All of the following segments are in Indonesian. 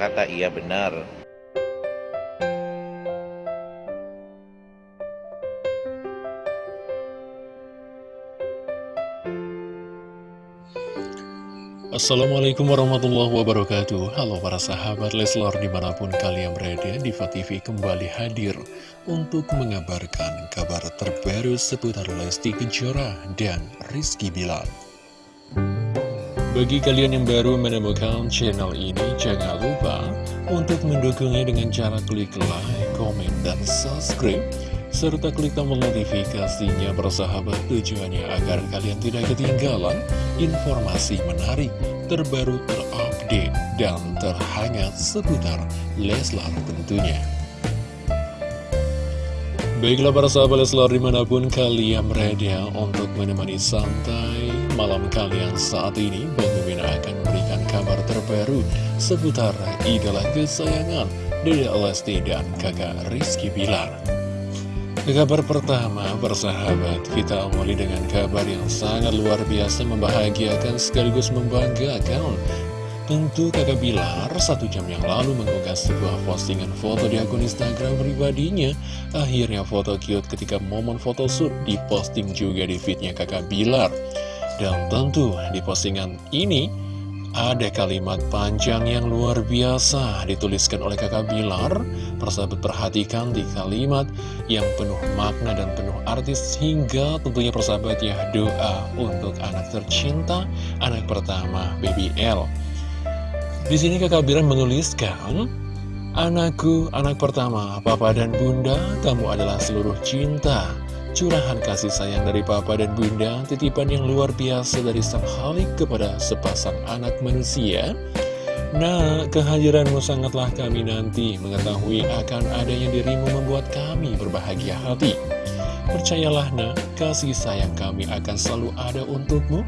ternyata iya benar. Assalamualaikum warahmatullahi wabarakatuh Halo para sahabat Leslar di mana pun kalian berada Diva TV kembali hadir Untuk mengabarkan kabar terbaru seputar Lesti Kejora dan Rizky Bilar Bagi kalian yang baru menemukan channel ini Jangan lupa untuk mendukungnya dengan cara klik like, komen, dan subscribe serta klik tombol notifikasinya bersahabat tujuannya agar kalian tidak ketinggalan informasi menarik, terbaru, terupdate, dan terhangat seputar Leslar tentunya. Baiklah para sahabat Leslar di mana pun kalian berada untuk menemani santai malam kalian saat ini Bang Mimin akan memberikan kabar terbaru seputar idola kesayangan Dede Lesti dan kakak Rizky Bilar. Kabar pertama, bersahabat, kita awali dengan kabar yang sangat luar biasa membahagiakan sekaligus membanggakan. Tentu kakak Bilar satu jam yang lalu mengunggah sebuah postingan foto di akun Instagram pribadinya. Akhirnya foto cute ketika momen foto shoot diposting juga di feednya kakak Bilar. Dan tentu di postingan ini ada kalimat panjang yang luar biasa dituliskan oleh kakak Bilar. Persahabat perhatikan di kalimat yang penuh makna dan penuh artis Hingga tentunya persahabat ya doa untuk anak tercinta Anak pertama Baby L. Di sini kakak Bilar menuliskan Anakku, anak pertama, papa dan bunda, kamu adalah seluruh cinta Curahan kasih sayang dari papa dan bunda, titipan yang luar biasa dari sang halik kepada sepasang anak manusia. Nah, kehadiranmu sangatlah kami nanti mengetahui akan adanya dirimu membuat kami berbahagia hati. Percayalah nak, kasih sayang kami akan selalu ada untukmu.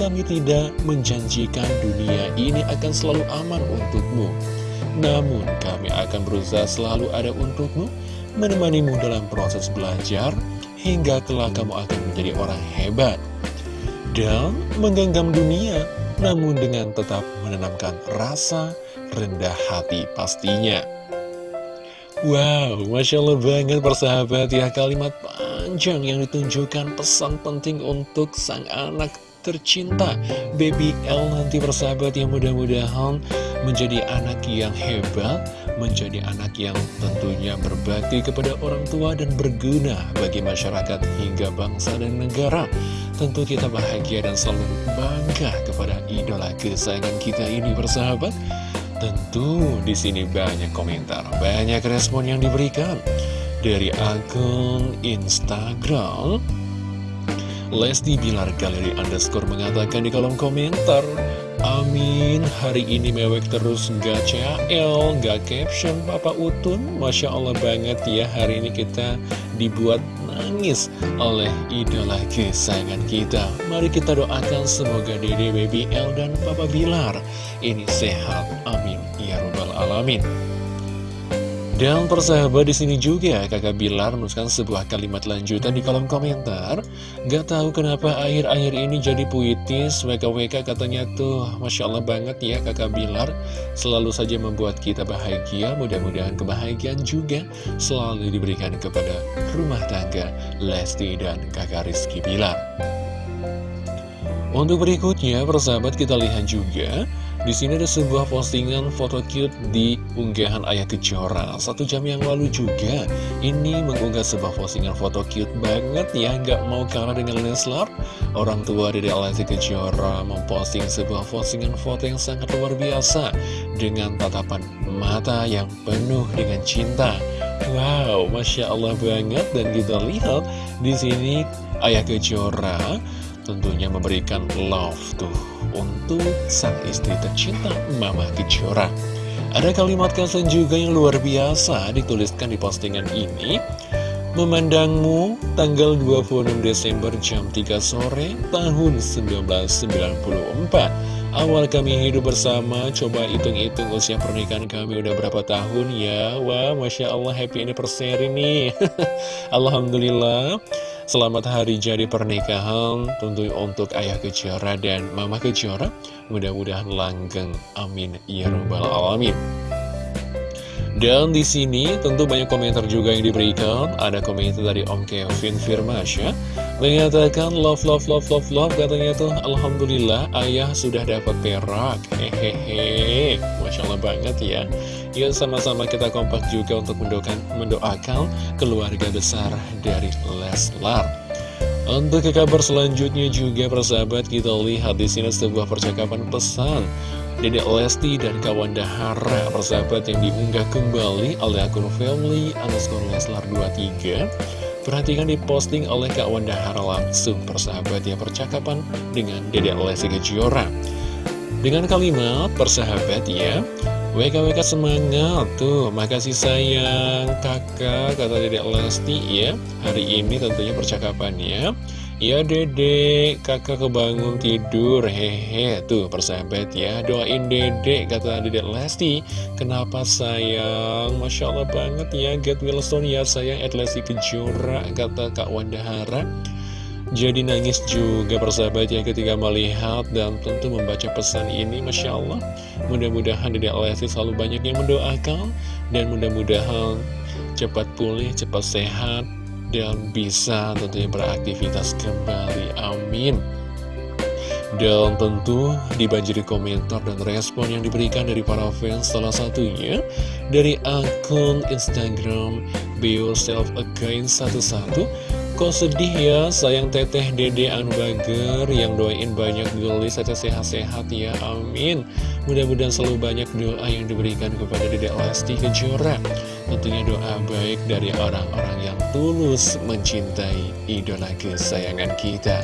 Kami tidak menjanjikan dunia ini akan selalu aman untukmu. Namun, kami akan berusaha selalu ada untukmu, menemanimu dalam proses belajar, hingga kelak kamu akan menjadi orang hebat dan menggenggam dunia, namun dengan tetap menanamkan rasa rendah hati pastinya. Wow, Masya Allah banget persahabat ya kalimat panjang yang ditunjukkan pesan penting untuk sang anak tercinta Baby L nanti persahabat yang mudah-mudahan menjadi anak yang hebat, menjadi anak yang tentunya berbakti kepada orang tua dan berguna bagi masyarakat hingga bangsa dan negara. Tentu kita bahagia dan selalu bangga kepada idola kesayangan kita ini bersahabat. Tentu di sini banyak komentar, banyak respon yang diberikan dari akun Instagram. Lesti Bilar Galeri Underscore mengatakan di kolom komentar Amin, hari ini mewek terus. Gak CL, gak caption Papa Utun. Masya Allah banget ya, hari ini kita dibuat nangis oleh idola kesayangan kita. Mari kita doakan semoga Dede Baby L dan Papa Bilar ini sehat, amin, ya robbal alamin dan persahabat di sini juga kakak Bilar menuliskan sebuah kalimat lanjutan di kolom komentar. Gak tahu kenapa akhir-akhir ini jadi puitis, WKWK katanya tuh Masya Allah banget ya kakak Bilar. Selalu saja membuat kita bahagia, mudah-mudahan kebahagiaan juga selalu diberikan kepada rumah tangga Lesti dan kakak Rizky Bilar. Untuk berikutnya, persahabat kita lihat juga di sini ada sebuah postingan foto cute di unggahan Ayah Kejora. Satu jam yang lalu juga Ini mengunggah sebuah postingan foto cute banget ya Nggak mau kalah dengan Leslar Orang tua dari Lesti Kejora memposting sebuah postingan foto yang sangat luar biasa Dengan tatapan mata yang penuh dengan cinta. Wow, Masya Allah banget Dan kita lihat di sini Ayah Kejora tentunya memberikan love tuh untuk sang istri tercinta Mama Kejora. Ada kalimat kasan juga yang luar biasa dituliskan di postingan ini. Memandangmu tanggal 26 Desember jam 3 sore tahun 1994 Awal kami hidup bersama, coba hitung-hitung usia pernikahan kami udah berapa tahun ya Wah, Masya Allah happy anniversary nih Alhamdulillah Selamat hari jadi pernikahan tentu untuk Ayah Kejora dan Mama Kejora. Mudah-mudahan langgeng. Amin. Ya Rabbal Alamin. Dan di sini tentu banyak komentar juga yang diberikan. Ada komentar dari Om Kevin Firmasya mengatakan love love love love love katanya tuh Alhamdulillah ayah sudah dapat perak. Hehehe, masya Allah banget ya. Yuk sama-sama kita kompak juga untuk mendoakan, mendoakan keluarga besar dari Leslar. Untuk ke kabar selanjutnya juga persahabat kita lihat di sini sebuah percakapan pesan Dedek Lesti dan kawan Dahara persahabat yang diunggah kembali oleh akun family underscore Leslar 23 Perhatikan diposting oleh Kak Wanda Hara langsung persahabat ya percakapan dengan Dedek Lesti Kejora. Dengan kalimat persahabat ya WKWK semangat tuh. Makasih sayang kakak kata Dedek Lesti ya. Hari ini tentunya percakapannya. Ya dedek, kakak kebangun tidur, hehe Tuh persahabat ya, doain dedek, kata dedek Lesti. Kenapa sayang, Masya Allah banget ya Get Wilson ya sayang, at Lesti Kejora, kata Kak Wanda Hara jadi nangis juga persahabat ya ketika melihat dan tentu membaca pesan ini Masya Allah Mudah-mudahan Dedek Lesti selalu banyak yang mendoakan Dan mudah-mudahan cepat pulih, cepat sehat dan bisa tentunya beraktivitas kembali. Amin. Dan tentu dibanjiri komentar dan respon yang diberikan dari para fans salah satunya dari akun Instagram Be Yourself Again 11 Kok sedih ya sayang teteh dede Anu Bager yang doain banyak gelis saja sehat-sehat ya amin. Mudah-mudahan selalu banyak doa yang diberikan kepada dede Lesti Kejora. Tentunya doa baik dari orang-orang yang tulus mencintai idola kesayangan kita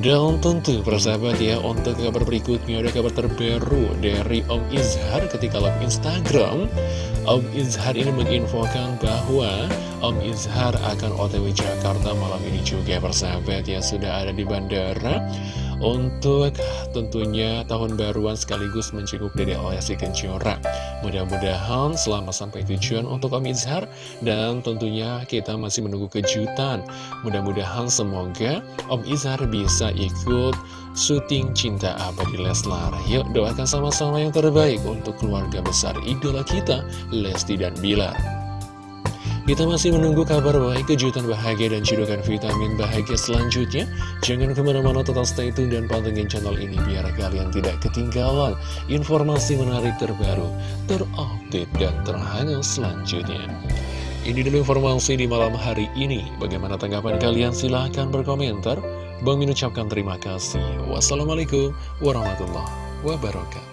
dan tentu persahabat ya untuk kabar berikutnya ada kabar terbaru dari Om Izhar ketika live Instagram. Om Izhar ini menginfokan bahwa Om Izhar akan otw Jakarta malam ini juga persahabat ya sudah ada di bandara untuk tentunya tahun baruan sekaligus mencenguk Dede Lesti Kejora. Mudah-mudahan selama sampai tujuan untuk Om Izhar dan tentunya kita masih menunggu kejutan. Mudah-mudahan semoga Om Izhar bisa ikut syuting Cinta Abadi Leslar. Yuk doakan sama-sama yang terbaik untuk keluarga besar idola kita, Lesti dan Bilar. Kita masih menunggu kabar baik, kejutan bahagia, dan cidukan vitamin bahagia selanjutnya. Jangan ke mana-mana total stay tune dan pantengin channel ini biar kalian tidak ketinggalan informasi menarik terbaru, terupdate, dan terhangat selanjutnya. Ini dulu informasi di malam hari ini. Bagaimana tanggapan kalian? Silahkan berkomentar. Bang mengucapkan terima kasih. Wassalamualaikum warahmatullahi wabarakatuh.